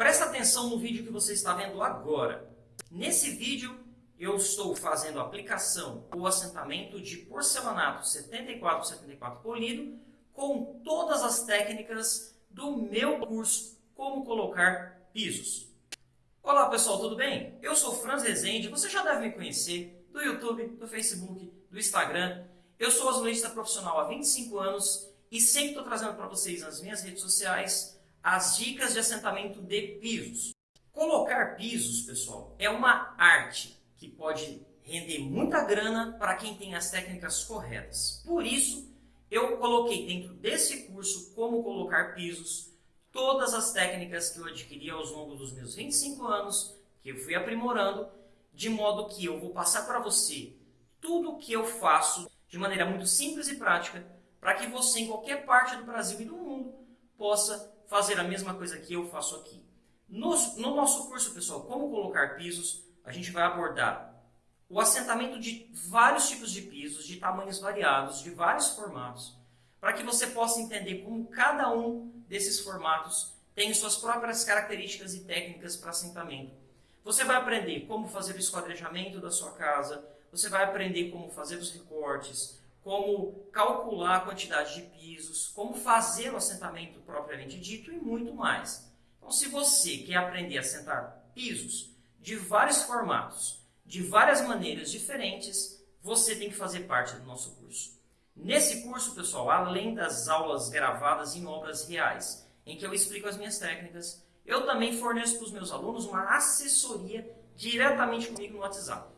Presta atenção no vídeo que você está vendo agora. Nesse vídeo, eu estou fazendo aplicação ou assentamento de porcelanato 74-74 polido com todas as técnicas do meu curso Como Colocar Pisos. Olá pessoal, tudo bem? Eu sou Franz Rezende, você já deve me conhecer do YouTube, do Facebook, do Instagram. Eu sou azulejista profissional há 25 anos e sempre estou trazendo para vocês nas minhas redes sociais as dicas de assentamento de pisos. Colocar pisos, pessoal, é uma arte que pode render muita grana para quem tem as técnicas corretas. Por isso, eu coloquei dentro desse curso como colocar pisos todas as técnicas que eu adquiri ao longo dos meus 25 anos, que eu fui aprimorando, de modo que eu vou passar para você tudo o que eu faço de maneira muito simples e prática, para que você em qualquer parte do Brasil e do mundo possa fazer a mesma coisa que eu faço aqui. No, no nosso curso, pessoal, como colocar pisos, a gente vai abordar o assentamento de vários tipos de pisos, de tamanhos variados, de vários formatos, para que você possa entender como cada um desses formatos tem suas próprias características e técnicas para assentamento. Você vai aprender como fazer o esquadrejamento da sua casa, você vai aprender como fazer os recortes, como calcular a quantidade de pisos, como fazer o assentamento propriamente dito e muito mais. Então, se você quer aprender a assentar pisos de vários formatos, de várias maneiras diferentes, você tem que fazer parte do nosso curso. Nesse curso, pessoal, além das aulas gravadas em obras reais, em que eu explico as minhas técnicas, eu também forneço para os meus alunos uma assessoria diretamente comigo no WhatsApp.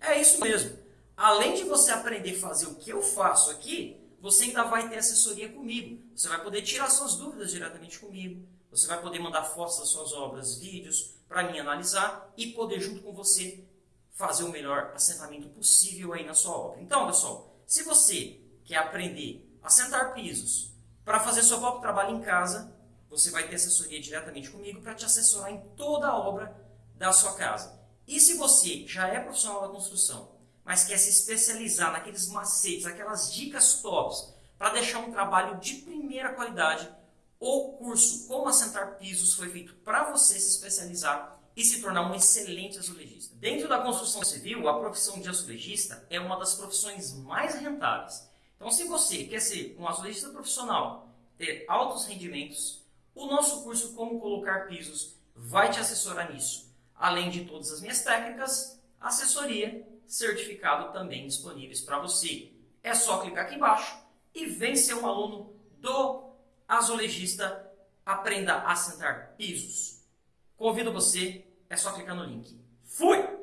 É isso mesmo. Além de você aprender a fazer o que eu faço aqui, você ainda vai ter assessoria comigo. Você vai poder tirar suas dúvidas diretamente comigo. Você vai poder mandar fotos das suas obras, vídeos, para mim analisar e poder, junto com você, fazer o melhor assentamento possível aí na sua obra. Então, pessoal, se você quer aprender a sentar pisos para fazer seu próprio trabalho em casa, você vai ter assessoria diretamente comigo para te assessorar em toda a obra da sua casa. E se você já é profissional da construção, mas quer se especializar naqueles macetes, aquelas dicas tops, para deixar um trabalho de primeira qualidade, o curso Como Assentar Pisos foi feito para você se especializar e se tornar um excelente azulejista. Dentro da construção civil, a profissão de azulejista é uma das profissões mais rentáveis. Então, se você quer ser um azulejista profissional, ter altos rendimentos, o nosso curso Como Colocar Pisos vai te assessorar nisso. Além de todas as minhas técnicas, assessoria certificado também disponíveis para você. É só clicar aqui embaixo e vem ser um aluno do azulejista Aprenda a Sentar Pisos. Convido você, é só clicar no link. Fui!